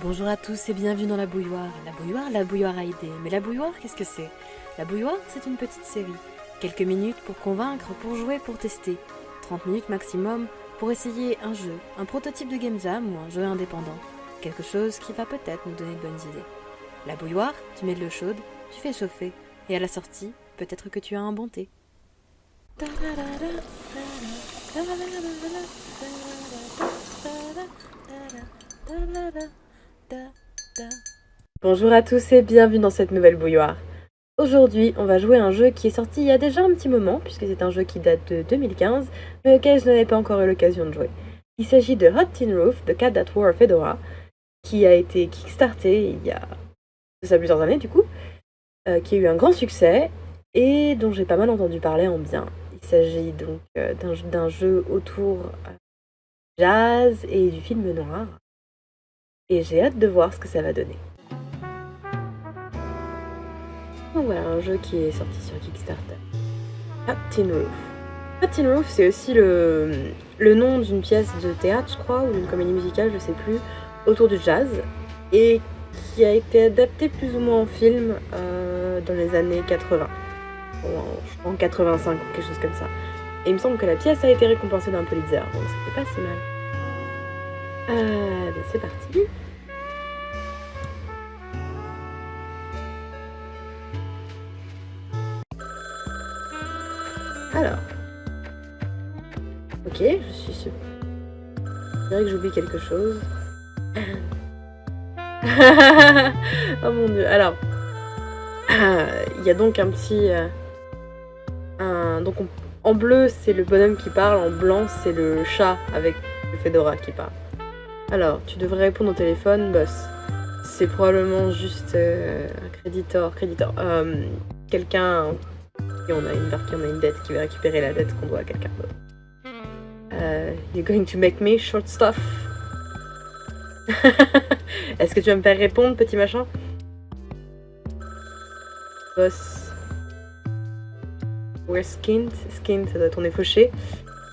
Bonjour à tous et bienvenue dans la bouilloire. La bouilloire, la bouilloire a idée. Mais la bouilloire, qu'est-ce que c'est? La bouilloire, c'est une petite série. Quelques minutes pour convaincre, pour jouer, pour tester. 30 minutes maximum pour essayer un jeu, un prototype de game jam ou un jeu indépendant. Quelque chose qui va peut-être nous donner de bonnes idées. La bouilloire, tu mets de l'eau chaude, tu fais chauffer. Et à la sortie, peut-être que tu as un bon thé. Bonjour à tous et bienvenue dans cette nouvelle bouilloire. Aujourd'hui, on va jouer un jeu qui est sorti il y a déjà un petit moment, puisque c'est un jeu qui date de 2015, mais auquel je n'avais pas encore eu l'occasion de jouer. Il s'agit de Hot Tin Roof, de Cat That Wore Fedora, qui a été kickstarté il y a plusieurs années du coup, euh, qui a eu un grand succès et dont j'ai pas mal entendu parler en bien. Il s'agit donc euh, d'un jeu autour euh, jazz et du film noir et j'ai hâte de voir ce que ça va donner. Donc voilà, un jeu qui est sorti sur Kickstarter. Hot Tin Roof. Hot Tin Roof, c'est aussi le, le nom d'une pièce de théâtre, je crois, ou d'une comédie musicale, je sais plus, autour du jazz, et qui a été adapté plus ou moins en film euh, dans les années 80. je crois en 85 ou quelque chose comme ça. Et il me semble que la pièce a été récompensée d'un Pulitzer, donc c'était pas si mal. Euh, ben c'est parti. Alors. Ok, je suis sûr. Je dirais que j'oublie quelque chose. oh mon dieu. Alors. Il y a donc un petit... Euh, donc en bleu, c'est le bonhomme qui parle. En blanc, c'est le chat avec le Fedora qui parle. Alors, tu devrais répondre au téléphone, boss. C'est probablement juste euh, un créditeur, créditeur. Quelqu'un qui on a une qui on a une dette, qui va récupérer la dette qu'on doit à quelqu'un. Euh, you're going to make me short stuff. Est-ce que tu vas me faire répondre, petit machin? Boss. We're skinned. Skinned, ça doit est fauché.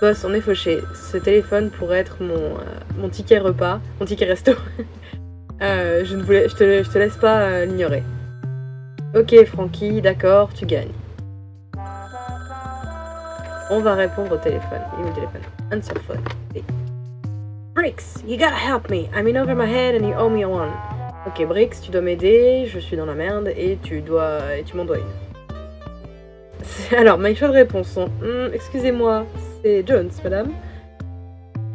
Boss, on est fauché. Ce téléphone pourrait être mon, euh, mon ticket repas, mon ticket resto. euh, je, ne voulais, te, laisse pas euh, l'ignorer. Ok, Frankie, d'accord, tu gagnes. On va répondre au téléphone. Il le téléphone? Answer phone. Bricks, you gotta help me. I'm in over my head and you owe me one. Ok, Bricks, tu dois m'aider. Je suis dans la merde et tu dois, et tu m'en dois une. Alors, mes choix de réponse sont hmm, Excusez-moi, c'est Jones, madame.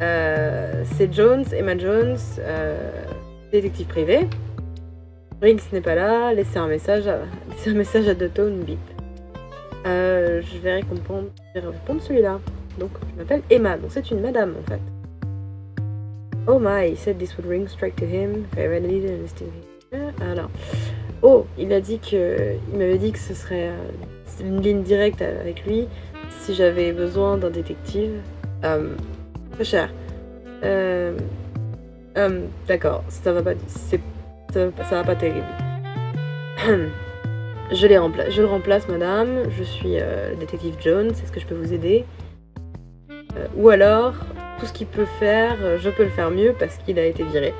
Euh, c'est Jones, Emma Jones, euh, détective privé. Briggs n'est pas là, laissez un message à, laissez un message à bip. Euh, je vais répondre, répondre celui-là. Donc, je m'appelle Emma, donc c'est une madame en fait. Oh my, said this would ring straight to him. Alors, oh, il a dit que, il m'avait dit que ce serait une ligne directe avec lui si j'avais besoin d'un détective. Euh, très cher. Euh, euh, D'accord, ça va pas, ça, va pas terrible. je, le remplace, madame. Je suis euh, détective Jones. Est-ce que je peux vous aider euh, Ou alors, tout ce qu'il peut faire, euh, je peux le faire mieux parce qu'il a été viré.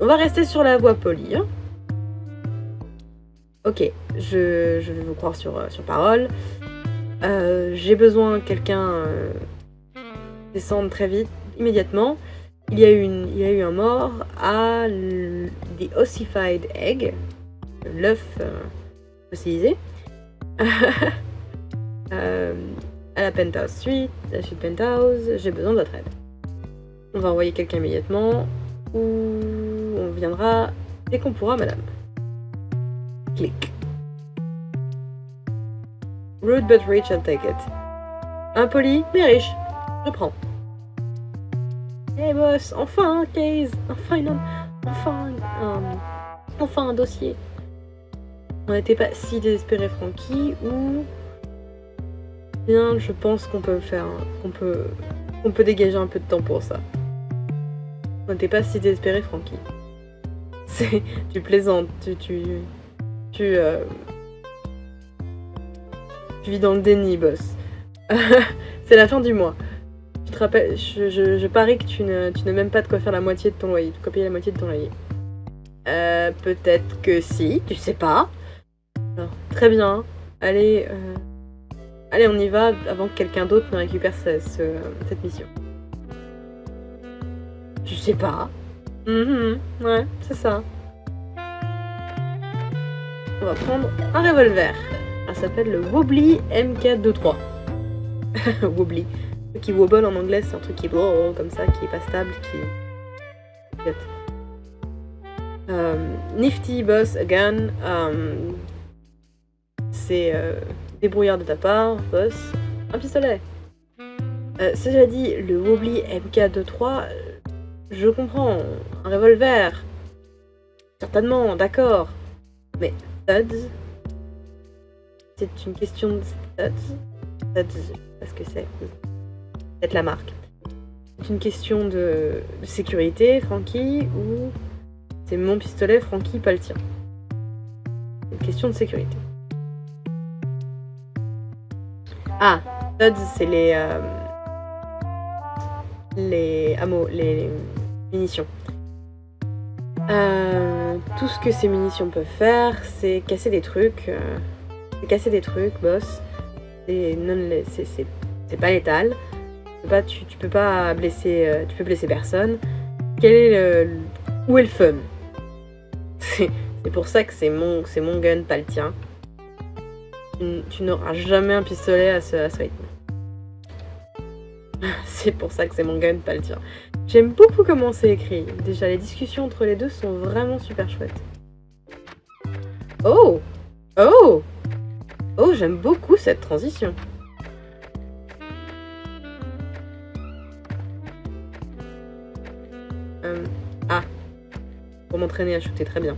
On va rester sur la voie polie. Hein. ok, je, vais vous croire sur parole. Euh, j'ai besoin que quelqu'un euh, descende très vite, immédiatement. Il y a eu, un mort à The Ossified Egg, l'œuf euh, fossilisé, euh, à la Penthouse Suite, la suite Penthouse. J'ai besoin de votre aide. On va envoyer quelqu'un immédiatement, ou on viendra dès qu'on pourra, madame. Clic. Rude but rich, I'll take it. Impoli, mais riche. Je prends. Hey boss, enfin un case, enfin une, enfin un, enfin un dossier. On n'était pas si désespéré, Frankie, ou bien, je pense qu'on peut faire, qu'on peut, qu'on peut dégager un peu de temps pour ça. On n'était pas si désespéré. C'est, tu plaisantes, tu, tu, tu. Euh, tu vis dans le déni, boss. c'est la fin du mois. Tu te rappelles, je, je, je parie que tu ne, même pas de quoi faire la moitié de ton loyer, de quoi payer la moitié de ton loyer. Euh, peut-être que si, tu sais pas. Très bien. Allez, euh, allez, on y va avant que quelqu'un d'autre ne récupère ce- ce- cette mission. Tu sais pas. Mhm, ouais, c'est ça. On va prendre un revolver. Ça s'appelle le Wobbly MK23. Wobbly. Qui wobble en anglais, c'est un truc qui est comme ça, qui est pas stable, qui. Euh, Nifty Boss Again. euh, c'est euh, débrouillard de ta part, boss. Un pistolet. Euh, cela dit, le Wobbly MK23, euh, je comprends. Un revolver. Certainement, d'accord. Mais studs, c'est une question de studs. Studs, je sais pas ce que c'est. Peut-être la marque. C'est une question de, sécurité, Frankie, ou c'est mon pistolet, Frankie, pas le tien? Une question de sécurité. Ah, studs, c'est les. euh, les hameaux, les, les munitions. Euh, tout ce que ces munitions peuvent faire, c'est casser des trucs. euh, c'est casser des trucs, boss. C'est pas létal. Pas, tu, peux pas blesser, euh, tu peux blesser personne. Quel est où est le fun? C'est pour ça que c'est mon, mon gun, pas le tien. Tu, n'auras jamais un pistolet à ce, à rythme. C'est pour ça que c'est mon gun, pas le tien. J'aime beaucoup comment c'est écrit. Déjà, les discussions entre les deux sont vraiment super chouettes. Oh Oh Oh, j'aime beaucoup cette transition. Euh, ah. Pour m'entraîner à shooter, très bien.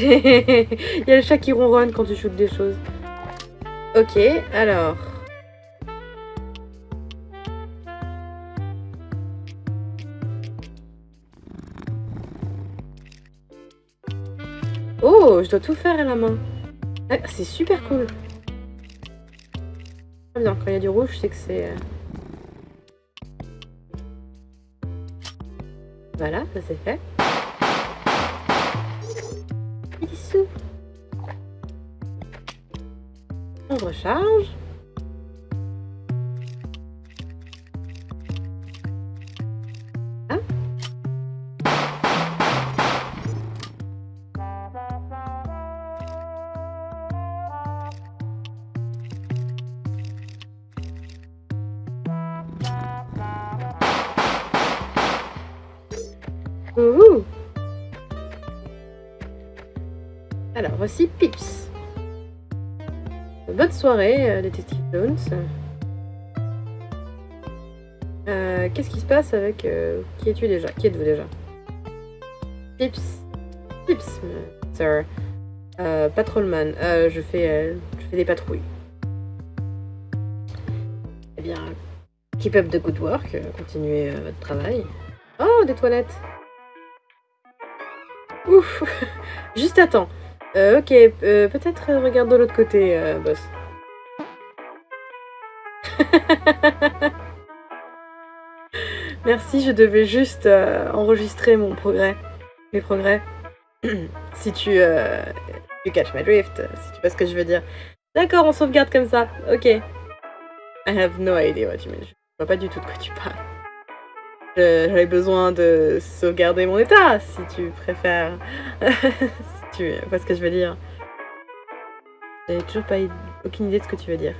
Il y a le chat qui ronronne quand tu shootes des choses. Ok, alors. Oh, je dois tout faire à la main. Ah, c'est super cool. Bien, quand il y a du rouge, sais que c'est... euh, Voilà, ça c'est fait. Dissous. On recharge. Soirée, euh, détective Jones. Euh, Qu'est-ce qui se passe avec... euh, qui es-tu déjà? Qui êtes-vous déjà? Pips. Pips, euh, sir. Euh, patrolman. Euh, je, fais, euh, je fais des patrouilles. Eh bien, keep up the good work. euh, Continuez euh, votre travail. Oh, des toilettes. Ouf Juste. Euh, ok, euh, peut-être euh, regarde de l'autre côté, euh, boss. Merci, je devais juste euh, enregistrer mon progrès. Mes progrès. si tu... Euh, you catch my drift, si tu vois ce que je veux dire. D'accord, on sauvegarde comme ça. Ok. I have no idea what you mean. Je vois pas du tout de quoi tu parles. J'avais besoin de sauvegarder mon état, si tu préfères. si tu vois ce que je veux dire. J'avais toujours pas aucune idée de ce que tu veux dire.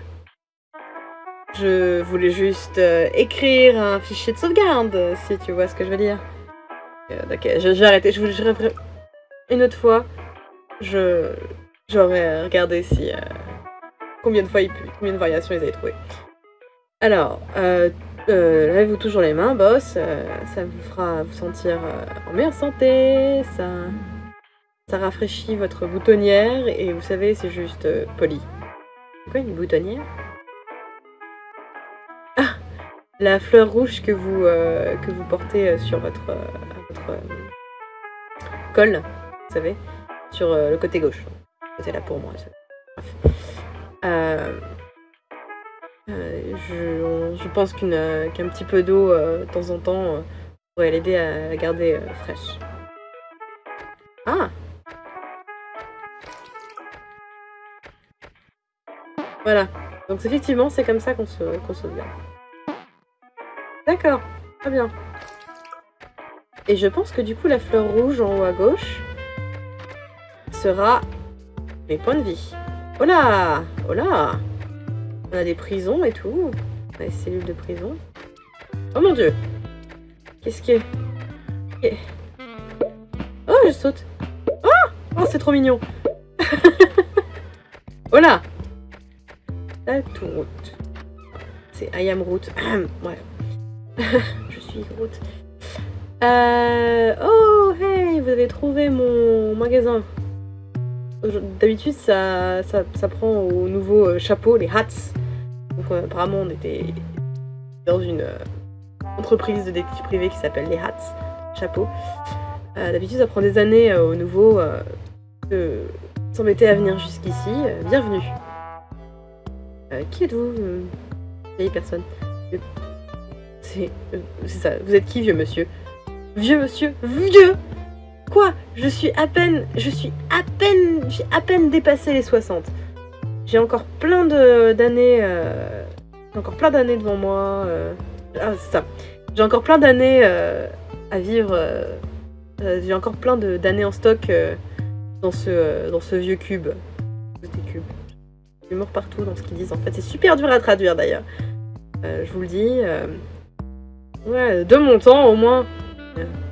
Je voulais juste euh, écrire un fichier de sauvegarde, si tu vois ce que je veux dire. Euh, ok, vais arrêter. Je referai- une autre fois. Je j'aurais regardé si euh, combien de fois il, combien de variations ils avaient trouvé. Alors, euh, lavez-vous toujours les mains, boss. ça vous fera vous sentir en meilleure santé. Ça, ça rafraîchit votre boutonnière et vous savez, c'est juste poli. Quoi une boutonnière? La fleur rouge que vous euh, que vous portez euh, sur votre euh, col, vous savez, sur le côté gauche. C'était là pour moi. Je, pense qu'un petit peu d'eau de temps en temps pourrait l'aider à la garder fraîche. Ah Voilà. Donc effectivement, c'est comme ça qu'on se, qu'on sauvegarde. D'accord, très bien. Et je pense que du coup, la fleur rouge en haut à gauche sera mes points de vie. Oh là Oh là On a des prisons et tout. On a des cellules de prison. Oh mon dieu Qu'est-ce qui est... Oh, je saute Oh Oh, c'est trop mignon Oh là tout route. C'est I am route. je suis route. Euh... Oh, hey, vous avez trouvé mon magasin. D'habitude, ça, prend au nouveau euh, chapeau, les hats. Donc, euh, apparemment, on était dans une entreprise de détective privé qui s'appelle les hats, chapeau. D'habitude, ça prend des années au nouveau de s'embêter à venir jusqu'ici. bienvenue. qui êtes-vous personne. C'est ça. Vous êtes qui, vieux monsieur? Vieux monsieur Vieux Quoi? Je suis à peine... Je suis à peine... J'ai à peine dépassé les 60. J'ai encore plein d'années... Euh, encore plein d'années devant moi. Euh, ah, c'est ça. J'ai encore plein d'années euh, à vivre. J'ai encore plein d'années en stock dans, ce, dans ce vieux cube. L'humour partout dans ce qu'ils disent en fait. C'est super dur à traduire d'ailleurs. je vous le dis. Ouais, de mon temps au moins.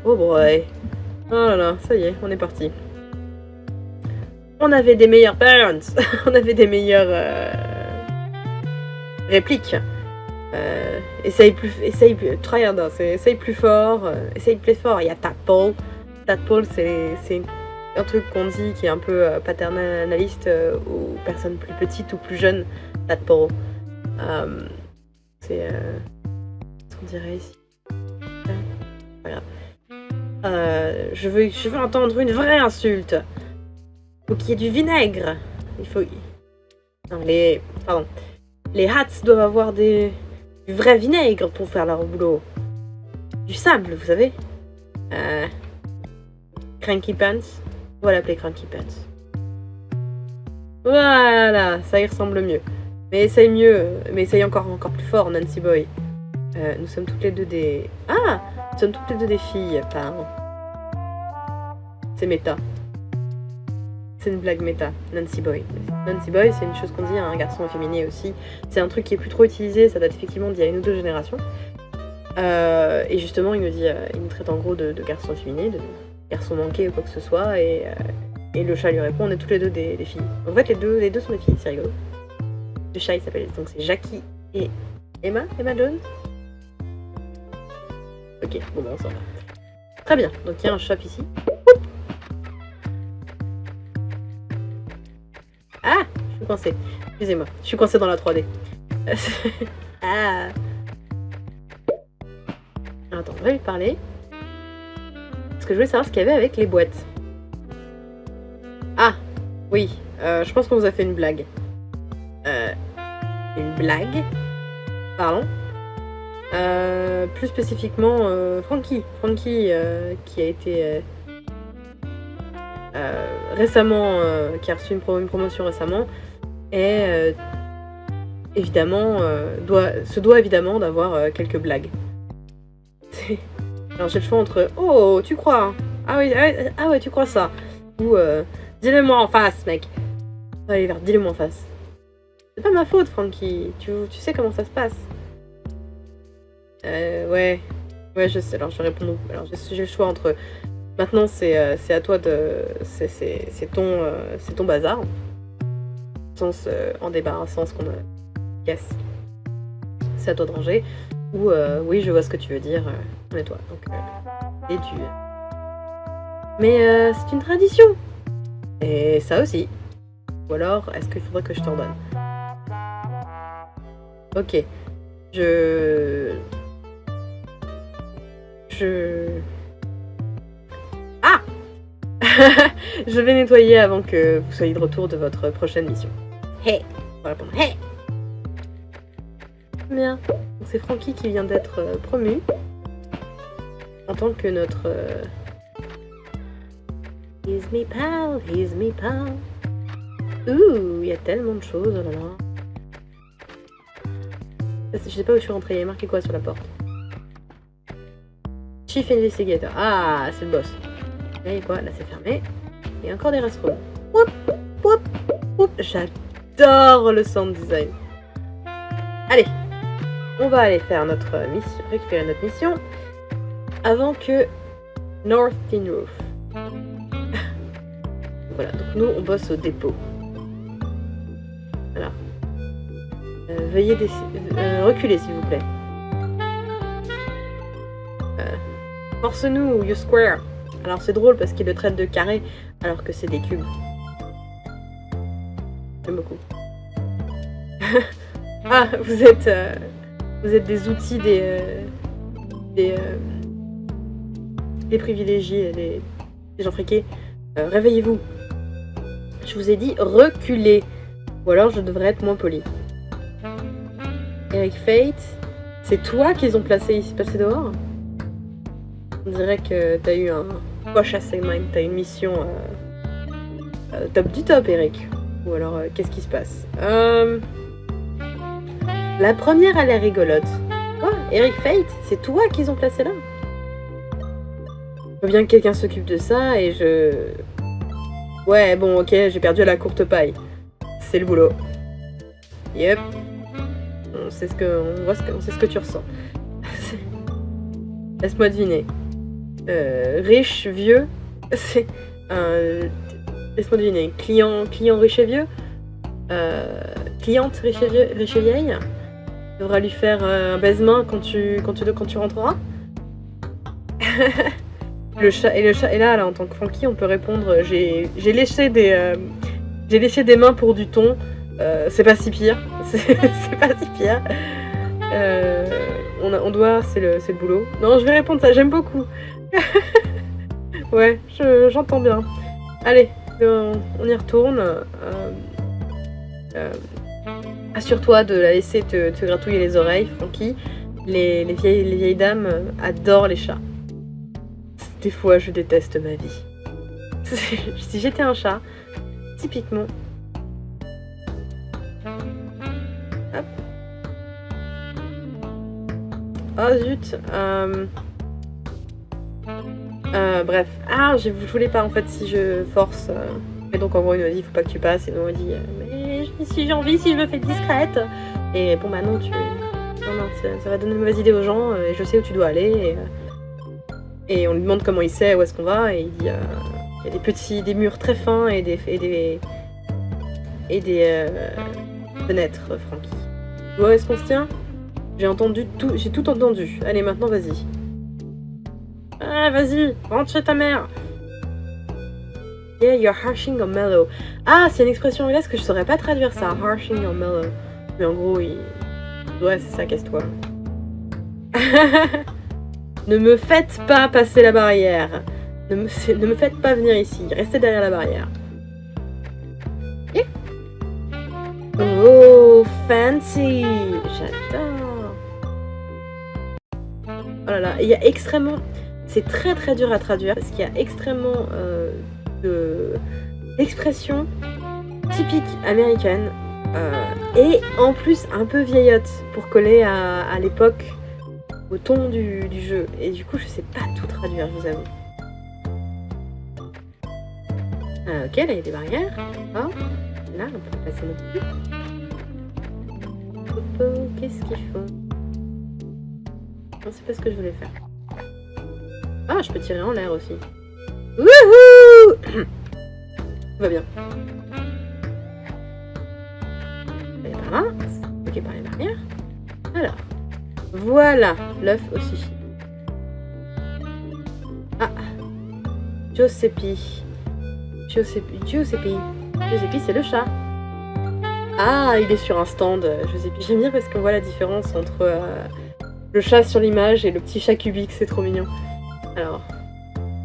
Oh boy. Oh là là, ça y est, on est parti. On avait des meilleurs parents. on avait des meilleures euh, répliques. Euh, essaye plus, essaye plus, try essaye plus fort, euh, essaye plus fort. Il y a Tadpole. Tadpole, c'est un truc qu'on dit qui est un peu paternaliste aux personnes plus petites ou plus jeunes. Tadpole. c'est ce qu'on dirait ici? Euh, je, veux, je veux entendre une vraie insulte. Il faut qu'il y ait du vinaigre. Il faut... Les... Pardon. Les hats doivent avoir des... du vrai vinaigre pour faire leur boulot. Du sable, vous savez. Euh... Cranky Pants. On va l'appeler Cranky Pants. Voilà, ça y ressemble mieux. Mais essaye mieux, mais essaye encore, encore plus fort, Nancy Boy. Euh, nous sommes toutes les deux des... Ah Nous sommes toutes les deux des filles, pardon. C'est méta. C'est une blague méta, Nancy Boy. Nancy Boy, c'est une chose qu'on dit à un garçon efféminé aussi. C'est un truc qui est plus trop utilisé, ça date effectivement d'il y a une ou deux générations. Euh, et justement, il nous dit, euh, il nous traite en gros de, garçon efféminé, de garçon manqué ou quoi que ce soit, et, et le chat lui répond, on est toutes les deux des, filles. en fait, les deux, les deux sont des filles, c'est rigolo. Le chat, il s'appelle, donc c'est Jackie et Emma, Emma Jones? Ok, bon ben s'en va. Très bien, donc il y a un shop ici. Ah Je suis coincée. Excusez-moi, je suis coincée dans la 3D. ah Attends, on va lui parler. Parce que je voulais savoir ce qu'il y avait avec les boîtes. Ah Oui, euh, je pense qu'on vous a fait une blague. Euh, une blague Pardon euh, plus spécifiquement, euh, Frankie. Frankie euh, qui a été récemment, qui a reçu une, promotion récemment, et évidemment, doit, se doit évidemment d'avoir quelques blagues. Alors j'ai le choix entre Oh, tu crois Ah oui, ah, ah ouais, tu crois ça Ou Dis-le-moi en face, mec Allez, dis-le-moi en face. C'est pas ma faute, Frankie. Tu, tu sais comment ça se passe. Euh, ouais. Ouais, je sais. Alors, je réponds. Alors, j'ai le choix entre. Maintenant, c'est euh, à toi de. C'est ton, euh, c'est ton bazar. Sens euh, en débarrassant ce qu'on a. Yes. C'est à toi de ranger. Ou oui, je vois ce que tu veux dire. on toi. Donc, et tu. Mais c'est une tradition. Et ça aussi. Ou alors, est-ce qu'il faudrait que je t'en donne Ok. Je je... Ah je vais nettoyer avant que vous soyez de retour de votre prochaine mission. Hey On va répondre Hey Bien. C'est Frankie qui vient d'être euh, promu en tant que notre... Euh... He's me pal, he's me pal. Ouh, il y a tellement de choses, oh là là. Je sais pas où je suis rentrée, il y a marqué quoi sur la porte Chief Investigator. Ah, c'est le boss. Et quoi Là, c'est fermé. Et encore des restrooms. J'adore le sound design. Allez, on va aller faire notre mission, récupérer notre mission avant que North Tin Roof. voilà, donc nous, on bosse au dépôt. Voilà. Euh, veuillez euh, reculer, s'il vous plaît. Force-nous, you square. Alors c'est drôle parce qu'il le traite de carré alors que c'est des cubes. J'aime beaucoup. ah, vous êtes, euh, vous êtes des outils des, euh, des, euh, des privilégiés, des, des gens friqués. Réveillez-vous. Je vous ai dit reculer. Ou alors je devrais être moins poli. Eric Fate, c'est toi qu'ils ont placé ici, passé dehors? On dirait que t'as eu un poche à t'as une mission euh, euh, top du top, Eric. Ou alors, euh, qu'est-ce qui se passe? La première, elle est rigolote. Quoi? Eric Fate C'est toi qu'ils ont placé là? Je veux bien que quelqu'un s'occupe de ça et je... Ouais, bon, ok, j'ai perdu à la courte paille. C'est le boulot. Yep. On voit on sait ce que tu ressens. Laisse-moi deviner. Euh, riche, vieux. C'est un. Laisse-moi deviner. Client, client riche et vieux? Euh, cliente riche et, vieux, riche vieille. Tu devras lui faire euh, un baisement quand tu, quand tu, quand tu rentreras. le chat et le chat et là, là en tant que Frankie on peut répondre j'ai léché des des mains pour du thon c'est pas si pire c'est pas si pire on, a, on doit c'est le, le boulot non je vais répondre ça j'aime beaucoup ouais, j'entends bien. Allez, on, y retourne. Euh, euh, assure-toi de la laisser te, gratouiller les oreilles, Frankie. Les, vieilles, les vieilles dames adorent les chats. Des fois, je déteste ma vie. si j'étais un chat, typiquement... Hop. Oh zut euh... Euh, bref. Ah, je, voulais pas en fait si je force. Euh. Et donc en gros, il m'a dit, faut pas que tu passes. Et donc, il m'a dit, euh, mais si j'ai envie, si je me fais discrète. Et bon, bah non, tu. Non, non, ça, va donner de mauvaises idées aux gens. Et je sais où tu dois aller. Et, on lui demande comment il sait où est-ce qu'on va. Et il dit, il y a des petits, des murs très fins et des. Et des, et des fenêtres, Francky. Où est-ce qu'on se tient? J'ai entendu tout, j'ai tout entendu. Allez, maintenant, vas-y. Ah, vas-y, rentre chez ta mère. Yeah, you're harshing or mellow. Ah, c'est une expression anglaise que je saurais pas traduire ça. Harshing or mellow. Mais en gros, il... Ouais, c'est ça, casse-toi. ne me faites pas passer la barrière. Ne me, ne me faites pas venir ici. Restez derrière la barrière. Yeah. Oh, fancy J'adore Oh là là, il y a extrêmement... C'est très très dur à traduire parce qu'il y a extrêmement euh, d'expressions typiques américaines euh, et en plus un peu vieillotte pour coller à, l'époque, au ton du, jeu. Et du coup, je sais pas tout traduire, je vous avoue. Euh, ok, là il y a des barrières. Là, on peut passer notre plus. Qu'est-ce qu'ils font Non, c'est pas ce que je voulais faire. Ah, je peux tirer en l'air aussi. Wouhou Tout va bien. Et par là. Ok, par les barrières. Alors. Voilà, l'œuf aussi. Ah. Giuseppe. Giuseppe. Giuseppe. Giuseppe, c'est le chat. Ah, il est sur un stand. Giuseppe. J'aime bien parce qu'on voit la différence entre euh, le chat sur l'image et le petit chat cubique. C'est trop mignon. Alors,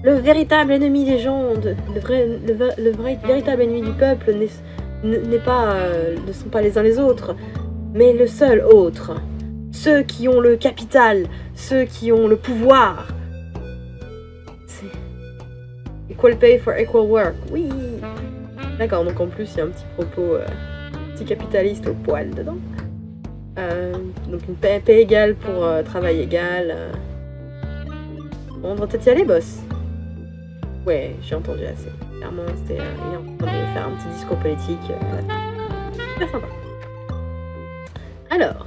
Le véritable ennemi des gens, le, vrai, le, vrai, véritable ennemi du peuple n'est pas, euh, ne sont pas les uns les autres, mais le seul autre. Ceux qui ont le capital, ceux qui ont le pouvoir. C'est... Equal pay for equal work. Oui D'accord, donc en plus, il y a un petit propos euh, capitaliste au poil dedans. Euh, donc une paix, paix égale pour euh, travail égal. On va peut-être y aller, boss. Ouais, j'ai entendu assez. Clairement, c'était il est en faire un petit discours politique. euh. Super sympa. Alors,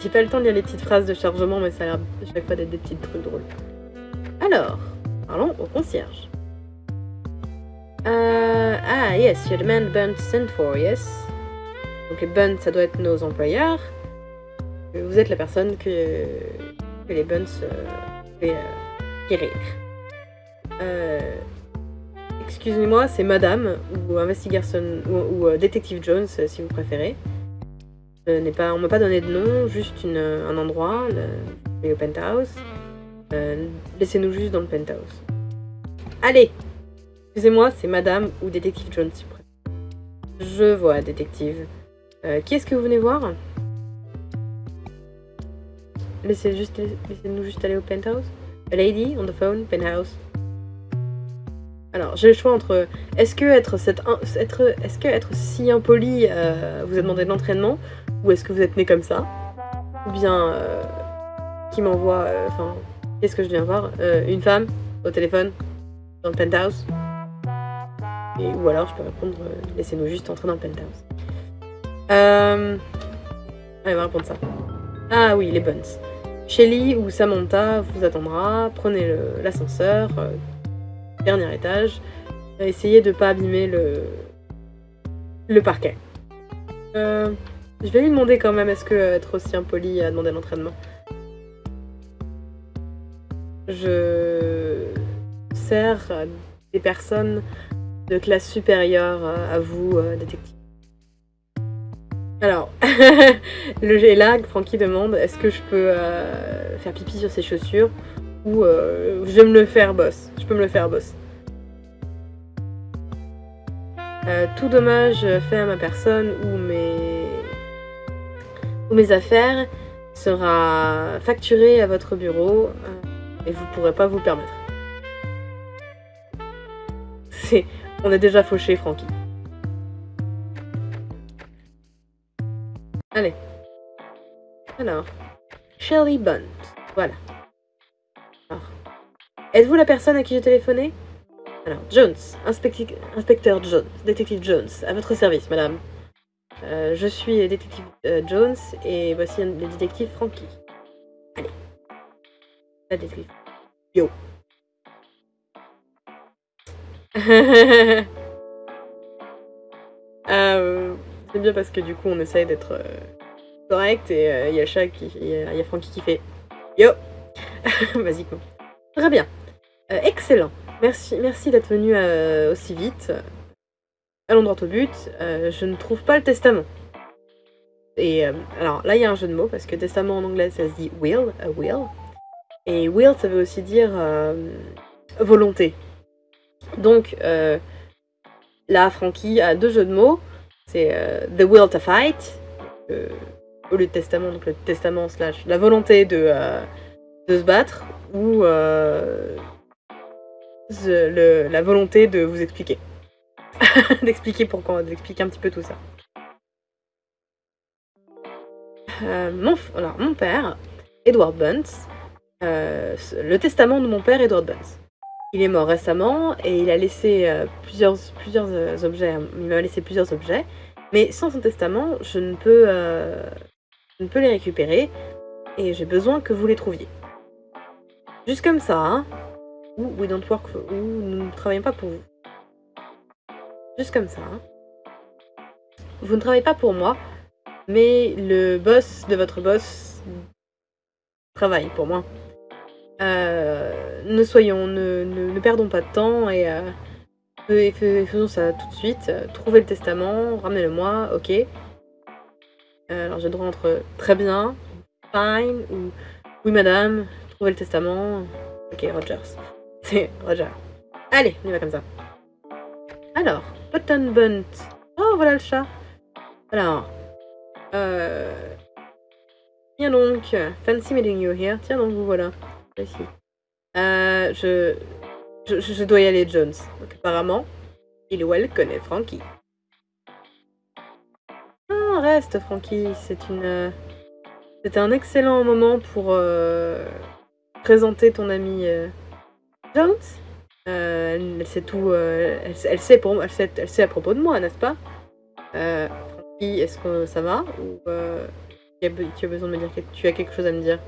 j'ai pas le temps de lire les petites phrases de chargement, mais ça a l'air à chaque fois d'être des petits trucs drôles. Alors, parlons au concierge. Euh, ah, yes, you're the man Bunt sent for, yes. Donc les Bunt, ça doit être nos employeurs. Vous êtes la personne que, les fait euh, Euh, Excusez-moi, c'est Madame ou Investigation ou, euh, Jones, euh, si vous préférez. Je pas, on m'a pas donné de nom, juste une, un endroit, le, penthouse. Laissez-nous juste dans le penthouse. Allez, excusez-moi, c'est Madame ou Détective Jones, si vous préférez. Je vois, détective. Euh, qui est-ce que vous venez voir? Laissez-nous juste aller au penthouse? A lady on the phone, penthouse. Alors, j'ai le choix entre est-ce que être, cette, être, est-ce que être si impoli euh, vous a demandé de l'entraînement ou est-ce que vous êtes né comme ça? Ou bien euh, qui m'envoie, euh, enfin, qu'est-ce que je viens voir Une femme au téléphone dans le penthouse? Et, Ou alors je peux répondre laissez-nous juste entrer dans le penthouse. Euh... Va répondre ça. Ah oui, les buns. Shelly ou Samantha vous attendra. Prenez l'ascenseur, euh, dernier étage. Euh, Essayez de pas abîmer le, le parquet. Euh, je vais lui demander quand même est-ce que être aussi impoli a demandé l'entraînement? Je sers des personnes de classe supérieure à vous, détective. Alors, le là, Francky demande est-ce que je peux euh, faire pipi sur ses chaussures ou euh, je me le faire, boss. Je peux me le faire, boss. Euh, tout dommage fait à ma personne ou mes ou mes affaires sera facturé à votre bureau et vous pourrez pas vous permettre. C'est, on est déjà fauché, Francky. Alors, Shelley Bunt. Voilà. Alors, êtes-vous la personne à qui j'ai téléphoné? Alors, Jones, inspecteur Jones, détective Jones, à votre service, madame. Euh, je suis détective euh, Jones et voici le détective Frankie. Allez. La détective. Yo. Euh, c'est bien parce que du coup on essaye d'être correct et euh, il y a Shaq qui il y, y a Frankie qui fait yo basiquement. Très bien. Euh, excellent. Merci, merci d'être venu euh, aussi vite. Allons droit au but. Je ne trouve pas le testament. Et alors là il y a un jeu de mots parce que testament en anglais ça se dit will, a will. Et will ça veut aussi dire volonté. Donc là Frankie a deux jeux de mots. C'est the will to fight, au lieu de testament, donc le testament slash la volonté de, euh, de se battre, ou euh, la volonté de vous expliquer. D'expliquer pourquoi, d'expliquer un petit peu tout ça. Euh, mon, père, Edward Bunce, le testament de mon père, Edward Bunce. Il est mort récemment et il a laissé plusieurs, objets. Il m'a laissé plusieurs objets, mais sans son testament, je ne peux, je ne peux les récupérer et j'ai besoin que vous les trouviez. Juste comme ça, hein. Ou we don't work nous ne travaillons pas pour vous. Juste comme ça. hein. Vous ne travaillez pas pour moi, mais le boss de votre boss travaille pour moi. Euh, ne soyons, ne, perdons pas de temps et, euh, fais- fais- faisons ça tout de suite. Trouvez le testament, ramenez-le-moi, ok. Euh, alors j'ai le droit entre très bien, fine ou oui madame, trouvez le testament, ok Rogers. C'est Roger. Allez, on y va comme ça. Alors, Button Bunt. Oh, voilà le chat. Alors. Euh... Tiens donc. Fancy meeting you here. Tiens donc, vous voilà. Euh, je... je... Je dois y aller, Jones. Donc, apparemment, il ou elle connaît Frankie. Reste, Frankie. C'est une... C'était un excellent moment pour euh, présenter ton ami euh, Jones. Euh, elle, sait tout, elle, sait pour, elle sait à propos de moi, n'est-ce pas? Francky, est-ce que ça va? Ou tu as, besoin de me dire que tu as quelque chose à me dire?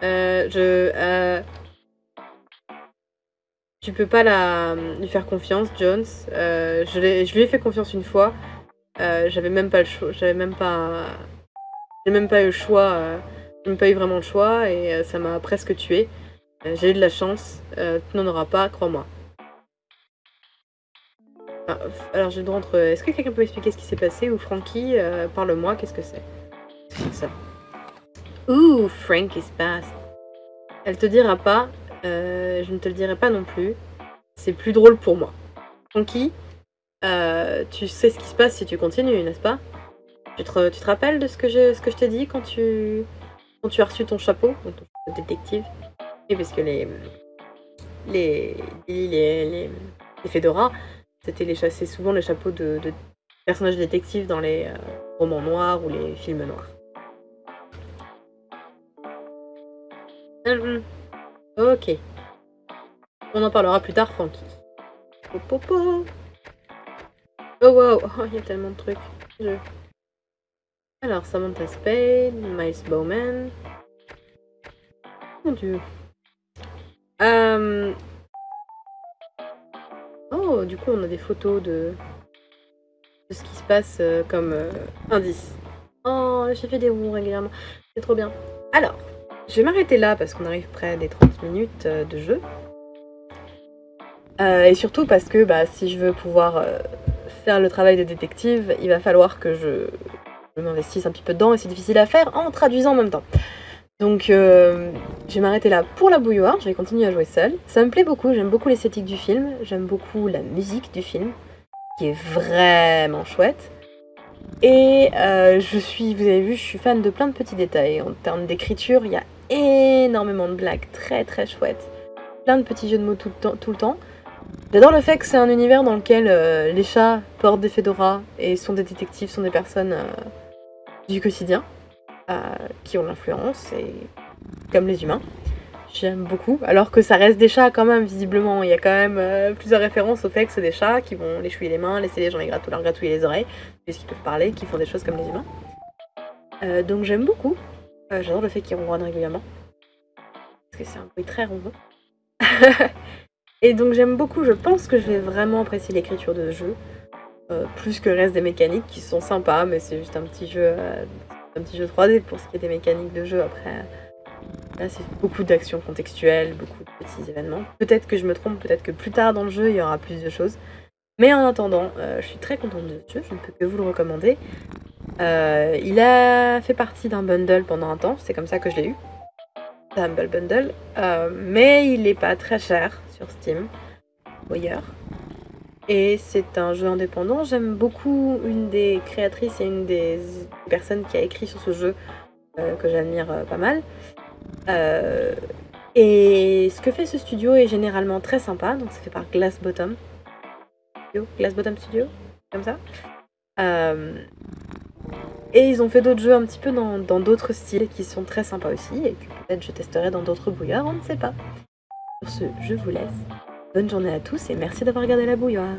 Je... tu peux pas la, lui faire confiance, Jones. je, je lui ai fait confiance une fois. Euh, j'avais même pas le choix, j'avais même pas, j'ai même pas eu le choix, euh, j'ai même pas eu vraiment le choix et euh, ça m'a presque tué. j'ai eu de la chance, tu n'en auras pas, crois-moi. Ah, alors j'ai le droit entre, est-ce que quelqu'un peut expliquer ce qui s'est passé ou Frankie, parle-moi, qu'est-ce que c'est? C'est ça. Ouh, Frank is past. Elle te dira pas, je ne te le dirai pas non plus. C'est plus drôle pour moi. Frankie, euh, tu sais ce qui se passe si tu continues, n'est-ce pas? Tu te, rappelles de ce que je, t'ai dit quand tu, as reçu ton chapeau, ton détective? Oui, parce que les, les, les, les, c'était souvent les chapeaux de, de, personnages détectives dans les euh, romans noirs ou les films noirs. Ok. On en parlera plus tard, Frankie. Popopo. Oh wow, oh, il y a tellement de trucs. Alors, Samantha Spade, Miles Bowman. Mon dieu. Euh, oh, du coup, on a des photos de, de ce qui se passe euh, comme euh, indice. Oh, j'ai fait des roues régulièrement. C'est trop bien. Alors, je vais m'arrêter là parce qu'on arrive près des 30 minutes de jeu. et surtout parce que bah, si je veux pouvoir faire le travail de détective, il va falloir que je, m'investisse un petit peu dedans et c'est difficile à faire en traduisant en même temps. Donc euh, je vais m'arrêter là pour la bouilloire, je vais continuer à jouer seule. Ça me plaît beaucoup, j'aime beaucoup l'esthétique du film, j'aime beaucoup la musique du film, qui est vraiment chouette. Et euh, je suis, vous avez vu, je suis fan de plein de petits détails. En termes d'écriture, il y a énormément de blagues très très chouettes. Plein de petits jeux de mots tout le temps. Le. J'adore le fait que c'est un univers dans lequel euh, les chats portent des fedoras et sont des détectives, sont des personnes euh, du quotidien qui ont l'influence, et comme les humains. J'aime beaucoup, alors que ça reste des chats quand même, visiblement. Il y a quand même plusieurs références au fait que c'est des chats qui vont les chouiller les mains, laisser les gens les gratouiller, leur gratouiller les oreilles, puisqu'ils peuvent parler, qui font des choses comme les humains. donc j'aime beaucoup. J'adore le fait qu'ils ronronnent régulièrement. Parce que c'est un bruit très ronron. Et donc j'aime beaucoup, je pense que je vais vraiment apprécier l'écriture de ce jeu. Euh, plus que le reste des mécaniques qui sont sympas, mais c'est juste un petit jeu euh, un petit jeu 3D pour ce qui est des mécaniques de jeu. Après, là c'est beaucoup d'actions contextuelles, beaucoup de petits événements. Peut-être que je me trompe, peut-être que plus tard dans le jeu il y aura plus de choses. Mais en attendant, euh, je suis très contente de ce jeu, je ne peux que vous le recommander. il a fait partie d'un bundle pendant un temps, c'est comme ça que je l'ai eu. Humble Bundle, mais il n'est pas très cher sur Steam ou ailleurs. Et c'est un jeu indépendant. J'aime beaucoup une des créatrices et une des personnes qui a écrit sur ce jeu euh, que j'admire euh, pas mal. Euh, et ce que fait ce studio est généralement très sympa. Donc c'est fait par Glass Bottom. Glass Bottom Studio, comme ça. et ils ont fait d'autres jeux un petit peu dans d'autres styles qui sont très sympas aussi et que peut-être je testerai dans d'autres bouillards, on ne sait pas. Sur ce, je vous laisse. Bonne journée à tous et merci d'avoir regardé la bouilloire.